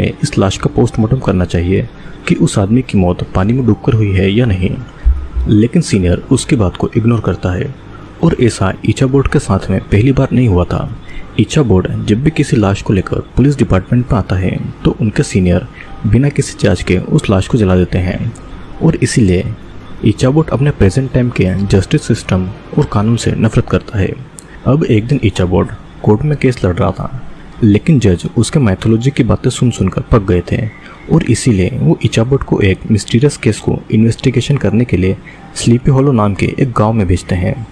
में इस लाश का पोस्टमार्टम करना चाहिए कि उस आदमी की मौत पानी में डूबकर हुई है या नहीं। लेकिन सीनियर उसकी बात को इग्नोर करता है और ऐसा ईचा बोर्ड के साथ में पहली बार नहीं हुआ था। ईचा बोर्ड जब भी किसी लाश को लेकर पुलिस डिपार्टमेंट में आता है तो उनके सीनियर बिना किसी जाँच के उस लाश को जला देते हैं। और इसीलिए ईचा बोर्ड अपने प्रेजेंट टाइम के जस्टिस सिस्टम और कानून से नफरत करता है। अब एक दिन ईचा बोर्ड कोर्ट में केस लड़ रहा था। लेकिन जज उसके मैथोलॉजी की बातें सुन सुनकर पक गए थे और इसीलिए वो इचाबोट को एक मिस्टीरियस केस को इन्वेस्टिगेशन करने के लिए स्लीपी हॉलो नाम के एक गाँव में भेजते हैं,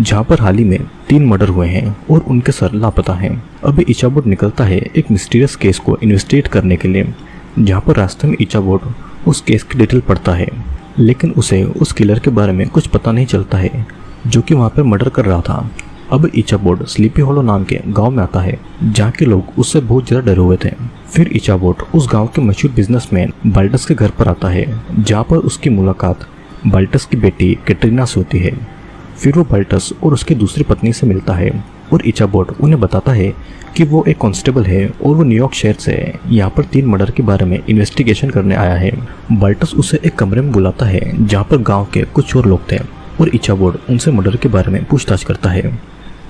जहाँ पर हाल ही में तीन मर्डर हुए हैं और उनके सर लापता हैं। अभी इचाबोट निकलता है एक मिस्टीरियस केस को इन्वेस्टिगेट करने के लिए, जहाँ पर रास्ते में इचाबोट उस केस की डिटेल पढ़ता है। लेकिन उसे उस किलर के बारे में कुछ पता नहीं चलता है, जो कि वहाँ पर मर्डर कर रहा था। अब बोर्ड स्लीपी होलो नाम के गाँव में आता है जहाँ के लोग उससे बहुत ज़्यादा डरे हुए थे। फिर बोर्ड उस गाँव के मशहूर बिजनेसमैन बाल्टस के घर पर आता है, जहाँ पर उसकी मुलाकात बाल्टस की बेटी कैटरीना से होती है। फिर वो बाल्टस और उसकी दूसरी पत्नी से मिलता है और बोर्ड उन्हें बताता है कि वो एक कांस्टेबल है और वो न्यूयॉर्क शहर से यहाँ पर तीन मर्डर के बारे में इन्वेस्टिगेशन करने आया है। बाल्टस उसे एक कमरे में बुलाता है, जहाँ पर गाँव के कुछ और लोग थे और बोर्ड उनसे मर्डर के बारे में पूछताछ करता है।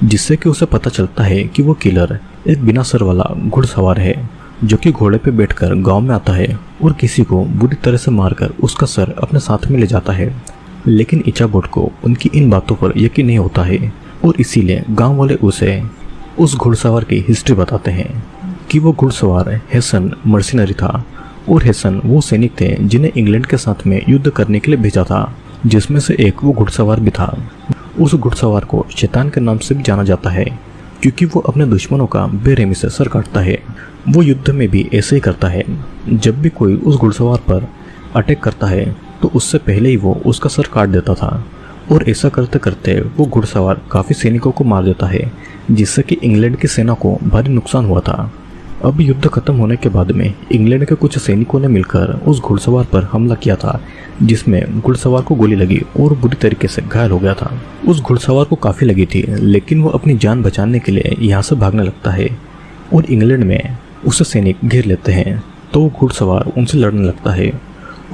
जिससे कि उसे पता चलता है कि वो किलर एक बिना सर वाला घुड़सवार है, जो कि घोड़े पे बैठकर गाँव में आता है और किसी को बुरी तरह से मारकर उसका सर अपने साथ में ले जाता है। लेकिन इचाबोट को उनकी इन बातों पर यकीन नहीं होता है और इसीलिए गाँव वाले उसे उस घुड़सवार की हिस्ट्री बताते हैं कि वो घुड़सवार हेसन मर्सिनरी था और हेसन वो सैनिक थे जिन्हें इंग्लैंड के साथ में युद्ध करने के लिए भेजा था, जिसमें से एक वो घुड़सवार भी था। उस घुड़सवार को शैतान के नाम से भी जाना जाता है, क्योंकि वो अपने दुश्मनों का बेरहमी से सर काटता है। वो युद्ध में भी ऐसे ही करता है, जब भी कोई उस घुड़सवार पर अटैक करता है तो उससे पहले ही वो उसका सर काट देता था। और ऐसा करते करते वो घुड़सवार काफ़ी सैनिकों को मार देता है, जिससे कि इंग्लैंड की सेना को भारी नुकसान हुआ था। अब युद्ध खत्म होने के बाद में इंग्लैंड के कुछ सैनिकों ने मिलकर उस घुड़सवार पर हमला किया था, जिसमें घुड़सवार को गोली लगी और बुरी तरीके से घायल हो गया था। उस घुड़सवार को काफ़ी लगी थी, लेकिन वो अपनी जान बचाने के लिए यहाँ से भागने लगता है और इंग्लैंड में उसे सैनिक घेर लेते हैं तो घुड़सवार उनसे लड़ने लगता है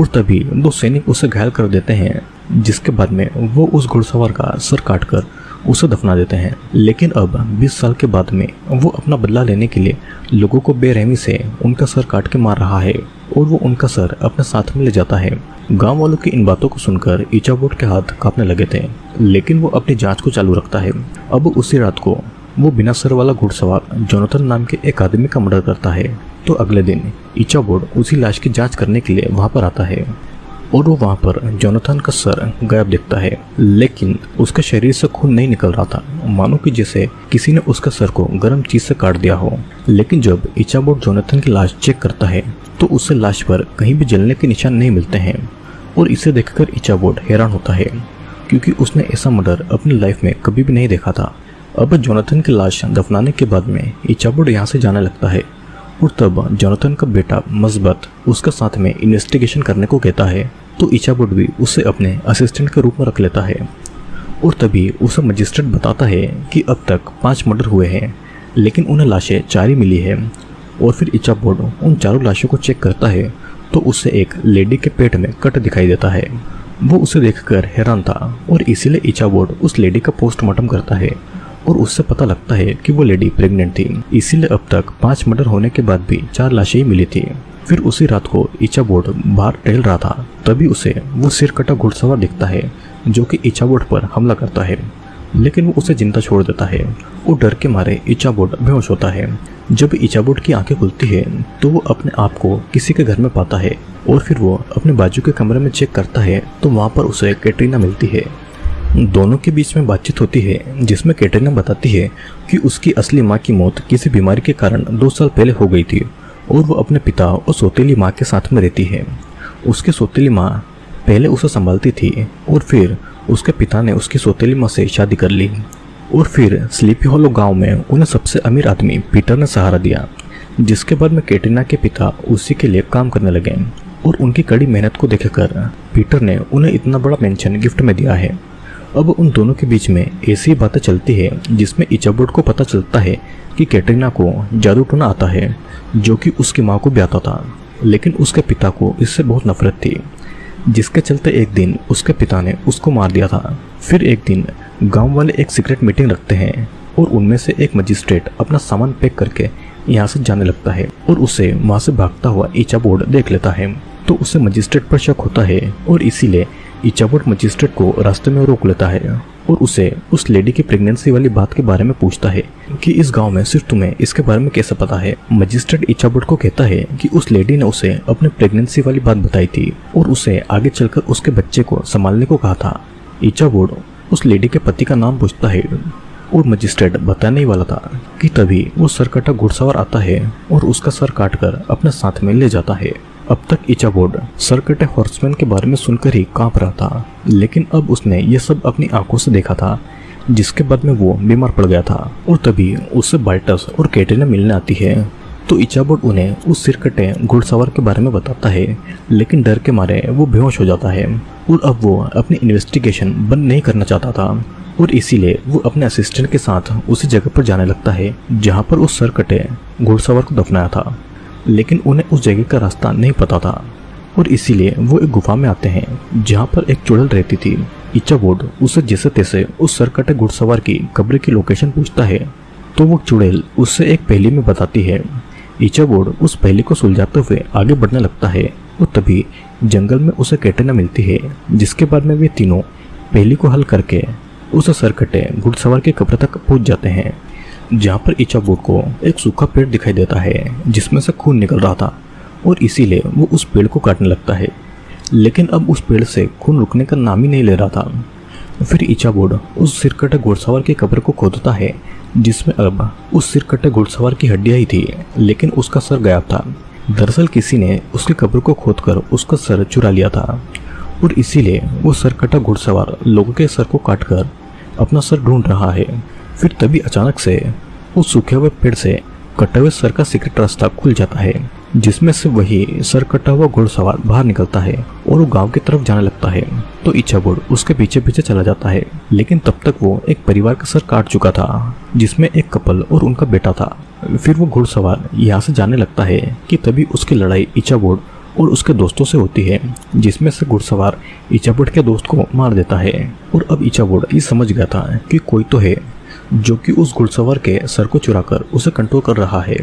और तभी दो सैनिक उसे घायल कर देते हैं, जिसके बाद में वो उस घुड़सवार का सर काटकर उसे दफना देते हैं। लेकिन अब 20 साल के बाद में वो अपना बदला लेने के लिए लोगों को बेरहमी से उनका सर काट के मार रहा है और वो उनका सर अपने साथ में ले जाता है। गाँव वालों की इन बातों को सुनकर इचाबोट के हाथ कांपने लगे थे, लेकिन वो अपनी जाँच को चालू रखता है। अब उसी रात को वो बिना सर वाला घुड़सवार जोनाथन नाम के एक आदमी का मर्डर करता है। तो अगले दिन इचाबोर्ड उसी लाश की जाँच करने के लिए वहाँ पर आता है। और वो वहाँ पर जोनाथन का सर गायब दिखता है। लेकिन उसके शरीर से खून नहीं निकल रहा था। मानो कि जैसे किसी ने उसका सर को गर्म चीज़ से काट दिया हो। लेकिन जब इचाबोट जोनाथन की लाश चेक करता है तो उसे लाश पर कहीं भी जलने के निशान नहीं मिलते हैं। और इसे देखकर इचाबोट हैरान होता है, क्योंकि उसने ऐसा मर्डर अपनी लाइफ में कभी भी नहीं देखा था। अब जोनाथन की लाश दफनाने के बाद में इचाबोट यहाँ से जाने लगता है। और तब जोनाथन का बेटा मजबत उसका साथ में इन्वेस्टिगेशन करने को कहता है तो ईचाबुड भी उसे अपने असिस्टेंट के रूप में रख लेता है। और तभी उसे मजिस्ट्रेट बताता है कि अब तक पाँच मर्डर हुए हैं, लेकिन उन्हें लाशें चार ही मिली है। और फिर इचाबोर्ड उन चारों लाशों को चेक करता है तो उसे एक लेडी के पेट में कट दिखाई देता है। वो उसे देखकर हैरान था, और इसीलिए इचाबोर्ड उस लेडी का पोस्टमार्टम करता है। और उससे पता लगता है कि वो लेडी प्रेग्नेंट थी। इसीलिए अब तक पाँच मर्डर होने के बाद भी चार लाशें ही मिली थी। फिर उसी रात को ईचा बोर्ड बाहर टहल रहा था। तभी उसे वो सिर कटा घुड़सवार दिखता है, जो कि ईचा बोर्ड पर हमला करता है। लेकिन वो उसे ज़िंदा छोड़ देता है वो डर के मारे ईचा बोर्ड बेहोश होता है। जब ईचा बोर्ड की आँखें खुलती है तो वो अपने आप को किसी के घर में पाता है और फिर वो अपने बाजू के कमरे में चेक करता है तो वहाँ पर उसे कैटरीना मिलती है। दोनों के बीच में बातचीत होती है, जिसमें कैटरीना बताती है कि उसकी असली माँ की मौत किसी बीमारी के कारण दो साल पहले हो गई थी और वो अपने पिता और सौतेली माँ के साथ में रहती है। उसकी सौतेली माँ पहले उसे संभालती थी और फिर उसके पिता ने उसकी सौतेली माँ से शादी कर ली और फिर स्लीपी हॉलो गाँव में उन्हें सबसे अमीर आदमी पीटर ने सहारा दिया, जिसके बाद में कैटरीना के पिता उसी के लिए काम करने लगे और उनकी कड़ी मेहनत को देखकर पीटर ने उन्हें इतना बड़ा पेंशन गिफ्ट में दिया है। अब उन दोनों के बीच में ऐसी बातें चलती है, जिसमें इचाबोर्ड को पता चलता है कि कैटरीना को जादू टोना आता है, जो कि उसकी माँ को ब्याता था, लेकिन उसके पिता को इससे बहुत नफरत थी। जिसके चलते एक दिन उसके पिता ने उसको मार दिया था। फिर एक दिन गाँव वाले एक सीक्रेट मीटिंग रखते हैं और उनमें से एक मजिस्ट्रेट अपना सामान पैक करके यहाँ से जाने लगता है और उसे वहाँ से भागता हुआ ईचा बोर्ड देख लेता है। तो उसे मजिस्ट्रेट पर शक होता है और इसीलिए बोर्ड मजिस्ट्रेट को रास्ते में रोक लेता है और उसे उस लेडी की प्रेगनेंसी वाली बात के बारे में पूछता है कि इस गाँव में सिर्फ़ तुम्हें इसके बारे में कैसे पता है? मजिस्ट्रेट इच्छाबुट को कहता है कि उस लेडी ने उसे अपने प्रेगनेंसी वाली बात बताई थी और उसे आगे चलकर उसके बच्चे को संभालने को कहा था। इच्छाबुट उस लेडी के पति का नाम पूछता है और मजिस्ट्रेट बताने ही वाला था कि तभी वो सरकटा घुड़सवार आता है और उसका सर काटकर अपने साथ में ले जाता है। अब तक इचा बोर्ड सरकटे हॉर्समैन के बारे में सुनकर ही काँप रहा था, लेकिन अब उसने ये सब अपनी आँखों से देखा था, जिसके बाद में वो बीमार पड़ गया था। और तभी उससे बाल्टस और कैटरीना मिलने आती है। तो इचाबोर्ड उन्हें उस सिरकटे घुड़सवार के बारे में बताता है, लेकिन डर के मारे वो बेहोश हो जाता है। और अब वो अपनी इन्वेस्टिगेशन बंद नहीं करना चाहता था। और इसीलिए वो अपने असिस्टेंट के साथ उसी जगह पर जाने लगता है, जहाँ पर उस सरकटे घुड़सवार को दफनाया था। लेकिन उन्हें उस जगह का रास्ता नहीं पता था। और इसीलिए वो एक गुफा में आते हैं, जहाँ पर एक चुड़ैल रहती थी। इच्छा बोर्ड उसे जैसे तैसे उस सरकटे घुड़सवार की कब्र की लोकेशन पूछता है। तो वो चुड़ैल उससे एक पहली में बताती है। इच्छा बोर्ड उस पहली को सुलझाते हुए आगे बढ़ने लगता है और तभी जंगल में उसे कैटना मिलती है, जिसके बाद में वे तीनों पहली को हल करके उस सरकटे घुड़सवार की कब्र तक पहुँच जाते हैं। जहाँ पर इचाबोट को एक सूखा पेड़ दिखाई देता है, जिसमें से खून निकल रहा था, और इसीलिए वो उस पेड़ को काटने लगता है। लेकिन अब उस पेड़ से खून रुकने का नाम ही नहीं ले रहा था। फिर इचाबोड उस सिरकटे घोड़सवार की कब्र को खोदता है, जिसमें अब उस सिरकटे घोड़सवार की हड्डियाँ ही थी, लेकिन उसका सर गायब था। दरअसल किसी ने उसकी कब्र को खोदकर उसका सर चुरा लिया था, और इसीलिए वो सरकटा घुड़सवार लोगों के सर को काटकर अपना सर ढूंढ रहा है। फिर तभी अचानक से उस सूखे हुए पेड़ से कटे हुए सर का सीक्रेट रास्ता खुल जाता है, जिसमें से वही सर कटा हुआ घुड़सवार बाहर निकलता है और वो गाँव की तरफ़ जाने लगता है। तो इच्छा बुढ़ उसके पीछे पीछे चला जाता है, लेकिन तब तक वो एक परिवार का सर काट चुका था, जिसमें एक कपल और उनका बेटा था। फिर वो घुड़सवार यहाँ से जाने लगता है कि तभी उसकी लड़ाई इच्छा बोर्ड और उसके दोस्तों से होती है, जिसमें से घुड़सवार इचाबुड के दोस्त को मार देता है। और अब इचाबुड ये समझ गया था कि कोई तो है। जो कि उस घुड़सवार के सर को चुराकर उसे कंट्रोल कर रहा है।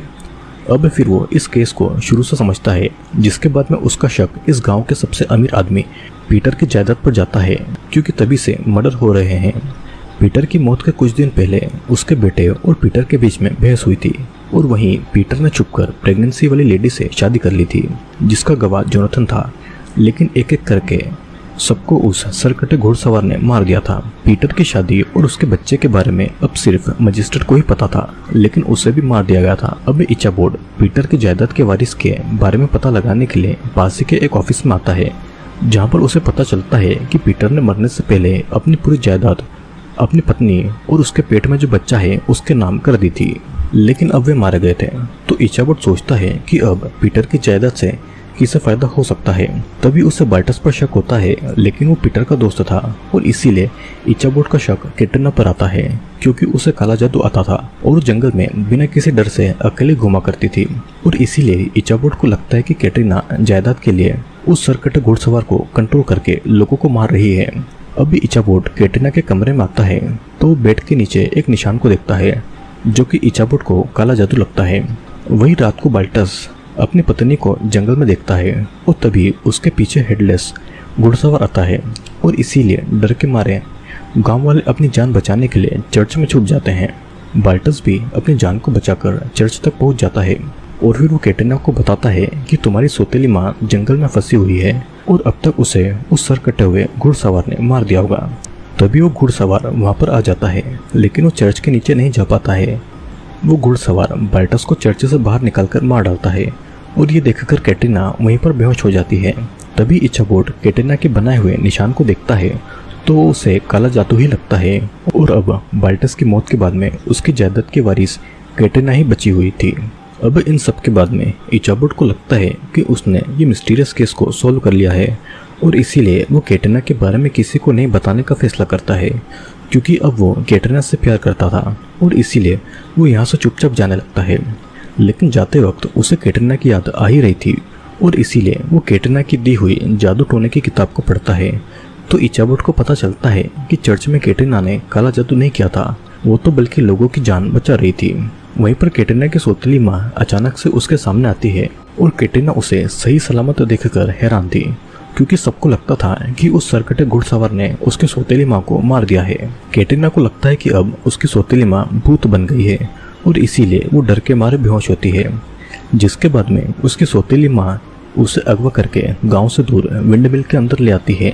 अब फिर वो इस केस को शुरू से समझता है, जिसके बाद में उसका शक इस गाँव के सबसे अमीर आदमी पीटर की जायदाद पर जाता है, क्योंकि तभी से मर्डर हो रहे हैं। पीटर की मौत के कुछ दिन पहले उसके बेटे और पीटर के बीच में बहस हुई थी, और वहीं पीटर ने छुपकर प्रेगनेंसी वाली लेडी से शादी कर ली थी, जिसका गवाह जोनाथन था। लेकिन एक एक करके सबको उस सरकटे घोड़सवार ने मार दिया था। पीटर की शादी और उसके बच्चे के बारे में अब सिर्फ़ मजिस्ट्रेट को ही पता था, लेकिन उसे भी मार दिया गया था। अब इच्छा बोर्ड, पीटर की जायदाद के वारिस के बारे में पता लगाने के लिए पासी के एक ऑफ़िस में आता है, जहाँ पर उसे पता चलता है कि पीटर ने मरने से पहले अपनी पूरी जायदाद, अपनी पत्नी और उसके पेट में जो बच्चा है, उसके नाम कर दी थी। लेकिन अब वे मारे गए थे। तो इच्छाबोट सोचता है कि अब पीटर की जायदाद से किसे फ़ायदा हो सकता है। तभी उसे बाल्टस पर शक होता है, लेकिन वो पीटर का दोस्त था, और इसीलिए इचाबोट का शक कैटरीना पर आता है, क्योंकि उसे काला जादू आता था, और जंगल में बिना किसी डर से अकेले घुमा करती थी। और इसीलिए इचाबोट को लगता है कि कैटरीना जायदाद के लिए उस सरकट घुड़सवार को कंट्रोल करके लोगों को मार रही है। अभी इचाबोट कैटरीना के कमरे में आता है तो बेड के नीचे एक निशान को देखता है, जो कि इचाबोट को काला जादू लगता है। वही रात को बाल्टस अपनी पत्नी को जंगल में देखता है और तभी उसके पीछे हेडलेस घुड़सवार आता है और इसीलिए डर के मारे गाँव वाले अपनी जान बचाने के लिए चर्च में छुप जाते हैं। बाल्टस भी अपनी जान को बचाकर चर्च तक पहुँच जाता है और फिर वो कैटरीना को बताता है कि तुम्हारी सोतेली माँ जंगल में फंसी हुई है और अब तक उसे उस सर कटे हुए घुड़सवार ने मार दिया होगा। तभी वो घुड़सवार वहाँ पर आ जाता है, लेकिन वो चर्च के नीचे नहीं जा पाता है। वो घुड़सवार बाल्टस को चर्च से बाहर निकालकर मार डालता है। और ये देखकर कैटरीना वहीं पर बेहोश हो जाती है। तभी इच्छा बोर्ड कैटरीना के बनाए हुए निशान को देखता है तो उसे काला जादू ही लगता है। और अब बाल्टस की मौत के बाद में उसकी जायदाद की वारिस कैटरीना ही बची हुई थी। अब इन सब के बाद में इचाबोट को लगता है कि उसने ये मिस्टीरियस केस को सॉल्व कर लिया है, और इसीलिए वो कैटरीना के बारे में किसी को नहीं बताने का फैसला करता है, क्योंकि अब वो कैटरीना से प्यार करता था, और इसीलिए वो यहाँ से चुपचाप जाने लगता है। लेकिन जाते वक्त उसे कैटरीना की याद आ ही रही थी, और इसीलिए वो कैटरीना की दी हुई जादू टोने की किताब को पढ़ता है। तो इचाबोट को पता चलता है कि चर्च में कैटरीना ने काला जादू नहीं किया था, वो तो बल्कि लोगों की जान बचा रही थी। वहीं पर कैटरीना की सोतली माँ अचानक से उसके सामने आती है, और कैटरीना उसे सही सलामत देखकर हैरान थी, क्योंकि सबको लगता था कि उस सरकटे घुड़सवार ने उसकी सोतेली माँ को मार दिया है। कैटरीना को लगता है कि अब उसकी सोतेली माँ भूत बन गई है और इसीलिए वो डर के मारे बेहोश होती है। जिसके बाद में उसकी सोतेली माँ उसे अगवा करके गाँव से दूर विंड मिल के अंदर ले आती है,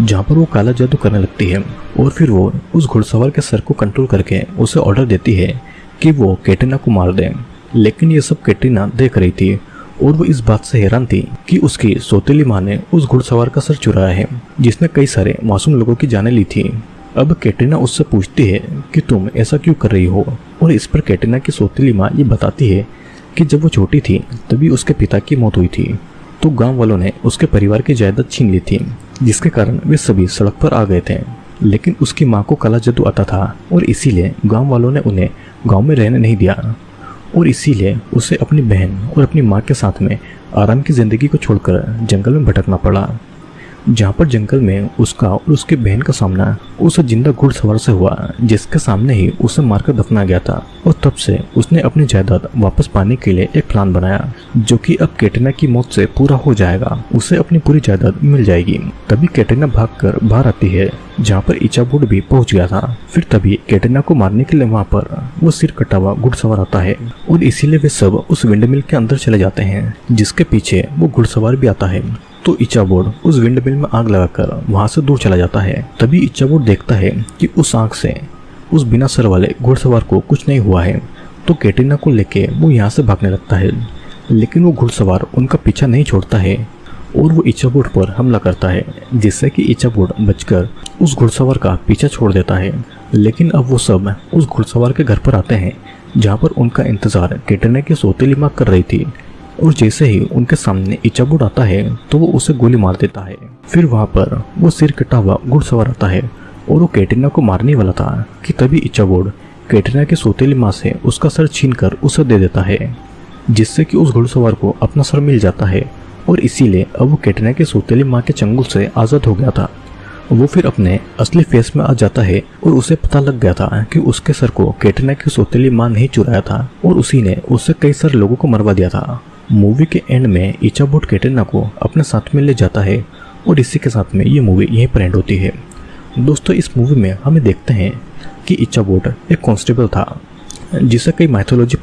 जहाँ पर वो काला जादू करने लगती है। और फिर वो उस घुड़सवार के सर को कंट्रोल करके उसे ऑर्डर देती है कि वो कैटरीना को मार दे। लेकिन ये सब कैटरीना देख रही थी और वो इस बात से हैरान थी कि उसकी सोतेली माँ ने उस घुड़सवार का सर चुराया है, जिसने कई सारे मासूम लोगों की जाने ली थी। अब कैटरीना उससे पूछती है कि तुम ऐसा क्यों कर रही हो? और इस पर कैटरीना की सोतीली माँ ये बताती है कि जब वो छोटी थी, तभी उसके पिता की मौत हुई थी। तो गाँव वालों ने उसके परिवार की जायदाद छीन ली थी, जिसके कारण वे सभी सड़क पर आ गए थे। लेकिन उसकी माँ को काला जादू आता था, और इसीलिए गाँव वालों ने उन्हें गाँव में रहने नहीं दिया। और इसीलिए उसे अपनी बहन और अपनी माँ के साथ में आराम की ज़िंदगी को छोड़कर जंगल में भटकना पड़ा। जहाँ पर जंगल में उसका और उसकी बहन का सामना उस ज़िंदा घुड़सवार से हुआ, जिसके सामने ही उसे मारकर दफना गया था और तब से उसने अपनी जायदाद वापस पाने के लिए एक प्लान बनाया, जो कि अब कैटरीना की मौत से पूरा हो जाएगा। उसे अपनी पूरी जायदाद मिल जाएगी। तभी कैटरीना भागकर बाहर आती है, जहाँ पर इचाबुड भी पहुँच गया था। फिर तभी कैटरीना को मारने के लिए वहाँ पर वो सिर कटा हुआ घुड़सवार आता है और इसीलिए वे सब उस विंडमिल के अंदर चले जाते हैं, जिसके पीछे वो घुड़सवार भी आता है। तो इच्छाबोर्ड उस विंड मिल में आग लगाकर वहाँ से दूर चला जाता है। तभी इच्छाबोर्ड देखता है कि उस आग से उस बिना सर वाले घुड़सवार को कुछ नहीं हुआ है। तो कैटरीना को लेके वो यहाँ से भागने लगता है। लेकिन वो घुड़सवार उनका पीछा नहीं छोड़ता है और वो इच्छाबोर्ड पर हमला करता है, जिससे कि इच्छाबोर्ड बचकर उस घुड़सवार का पीछा छोड़ देता है। लेकिन अब वो सब उस घुड़सवार के घर पर आते हैं, जहाँ पर उनका इंतज़ार कैटरीना की सोतेली माँ कर रही थी। और जैसे ही उनके सामने इचाबुड आता है तो वो उसे गोली मार देता है। फिर वहाँ पर वो सिर कटा हुआ घुड़सवार आता है और वो कैटरीना को मारने वाला था कि तभी इचाबुड कैटरीना के सोतेली माँ से उसका सर छीन कर उसे दे देता है, जिससे कि उस घुड़सवार को अपना सर मिल जाता है। और इसीलिए अब वो कैटरीना के सोतेली माँ के चंगुल से आज़ाद हो गया था। वो फिर अपने असली फेस में आ जाता है और उसे पता लग गया था कि उसके सर को कैटरीना की सोतेली माँ नहीं चुराया था और उसी ने उससे कई सारे लोगों को मरवा दिया था। मूवी के एंड में इचाबोट कैटरीना को अपने साथ में ले जाता है और इसी के साथ में ये मूवी यहीं पर एंड होती है। दोस्तों, इस मूवी में हमें देखते हैं कि इचाबोट एक कॉन्स्टेबल था, जिसे कई माइथोलॉजी